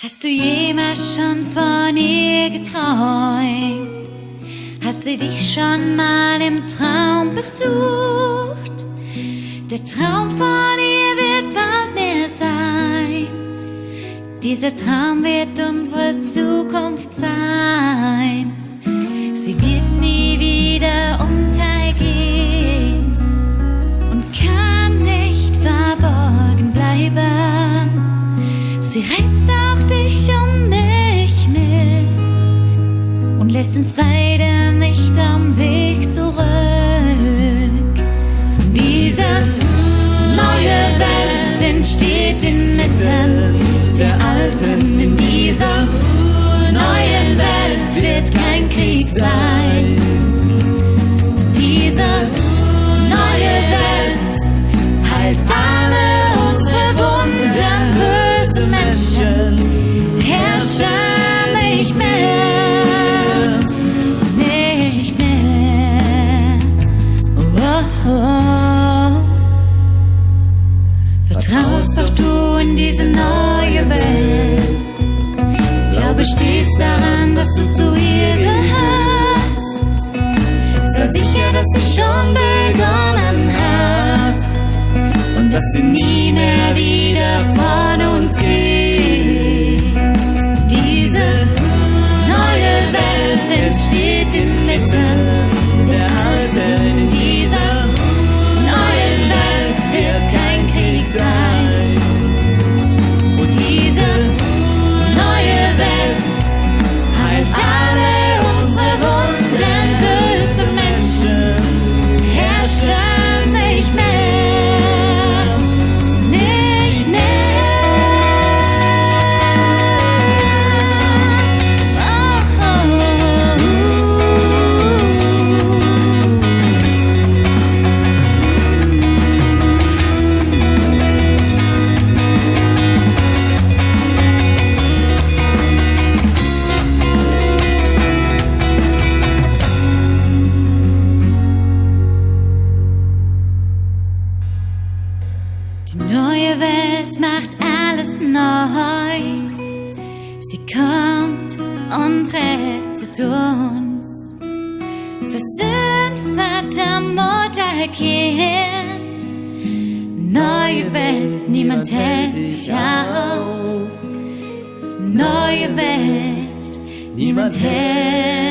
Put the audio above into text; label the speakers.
Speaker 1: Hast du jemals schon von ihr geträumt? Hat sie dich schon mal im Traum besucht? Der Traum von ihr wird bald mehr sein. Dieser Traum wird unsere Zukunft sein. Lässt uns beide nicht am Weg zurück. Diese neue Welt entsteht inmitten der alten. Vertraust doch du in diese neue Welt. Glaube stets daran, dass du zu ihr gehörst. Sei sicher, dass sie schon begonnen hat und dass sie nie mehr wieder von uns geht. Diese neue Welt entsteht inmitten der Welt macht alles neu. Sie kommt und rettet uns. Versöhnt Vater, Mutter, Kind. Neue Welt, niemand hält dich auf. Neue Welt, niemand hält